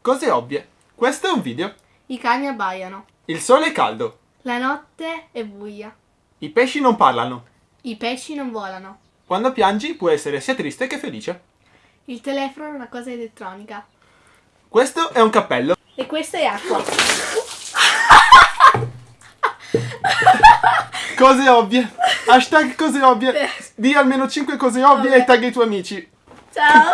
Cose ovvie. Questo è un video. I cani abbaiano. Il sole è caldo. La notte è buia. I pesci non parlano. I pesci non volano. Quando piangi puoi essere sia triste che felice. Il telefono è una cosa elettronica. Questo è un cappello. E questa è acqua. Cose ovvie. Hashtag cose ovvie. Di almeno 5 cose ovvie Vabbè. e tagga i tuoi amici. Ciao!